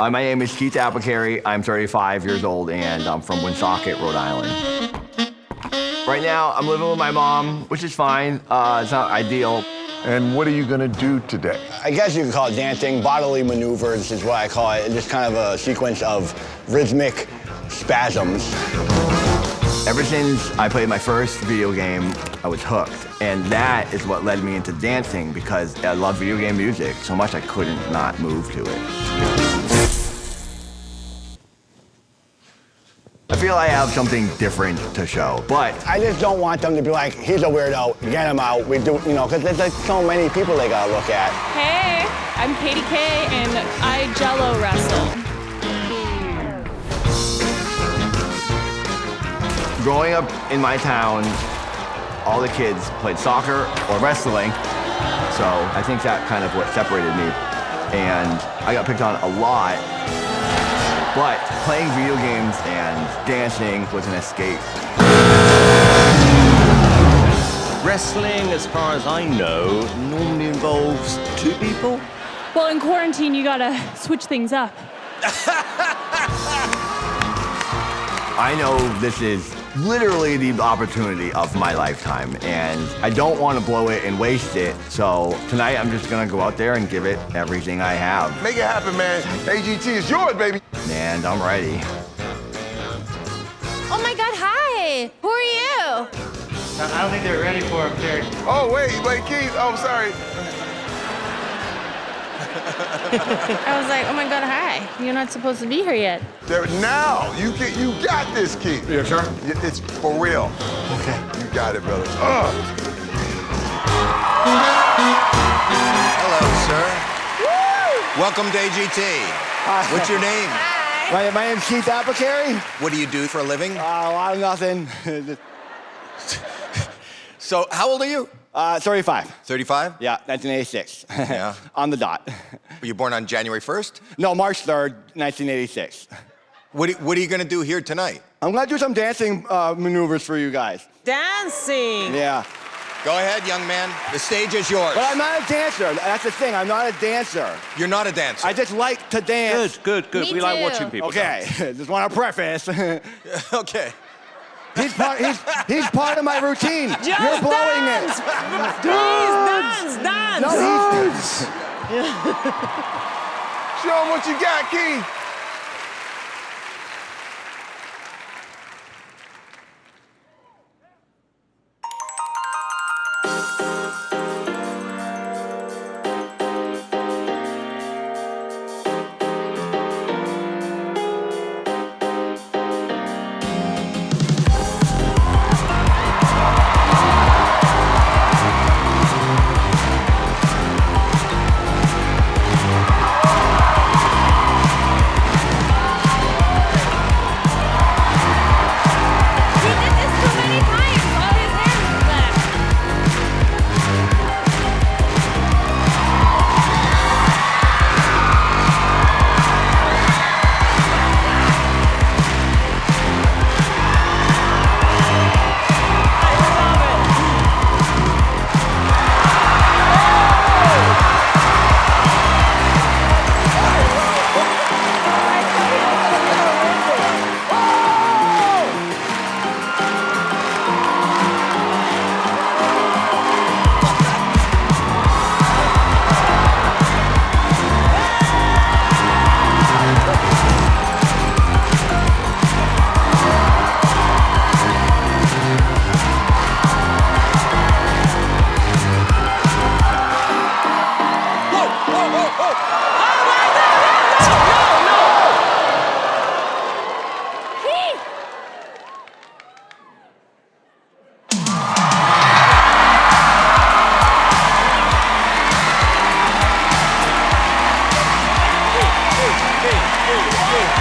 Uh, my name is Keith Apicary. I'm 35 years old and I'm from Woonsocket, Rhode Island. Right now, I'm living with my mom, which is fine. Uh, it's not ideal. And what are you gonna do today? I guess you could call it dancing. Bodily maneuvers is what I call it. Just kind of a sequence of rhythmic spasms. Ever since I played my first video game, I was hooked. And that is what led me into dancing because I love video game music so much I couldn't not move to it. Feel I have something different to show, but I just don't want them to be like, he's a weirdo, get him out. We do, you know, because there's like so many people they gotta look at. Hey, I'm Katie Kay, and I Jello wrestle. growing up in my town, all the kids played soccer or wrestling. So I think that kind of what separated me. And I got picked on a lot. But playing video games and dancing was an escape. Wrestling, as far as I know, normally involves two people. Well, in quarantine, you gotta switch things up. I know this is literally the opportunity of my lifetime, and I don't want to blow it and waste it. So tonight, I'm just gonna go out there and give it everything I have. Make it happen, man. AGT is yours, baby. And I'm ready. Oh my God, hi. Who are you? I don't think they're ready for him, Terry. Oh, wait, wait, Keith. Oh, sorry. I was like, oh my God, hi. You're not supposed to be here yet. There, now, you get, you got this, Keith. Yeah, sure. Y- It's for real. Okay. You got it, brother. Uh. Hello, sir. Welcome to AGT. What's your name? Hi. My, my name's Keith Apicary. What do you do for a living? Uh, a lot of nothing. So, how old are you? Uh, 35. 35? Yeah, 1986. Yeah. On the dot. Were you born on January 1st? No, March 3rd, 1986. What, are- what are you going to do here tonight? I'm gonna do some dancing uh, maneuvers for you guys. Dancing. Yeah. Go ahead, young man. The stage is yours. But I'm not a dancer. That's the thing. I'm not a dancer. You're not a dancer. I just like to dance. Good, good, good. Me we like watching people. Okay, just want to preface. okay. he's, part, he's, he's part of my routine. Just You're blowing dance. it. Please dance. No, he's. Show him what you got, Keith.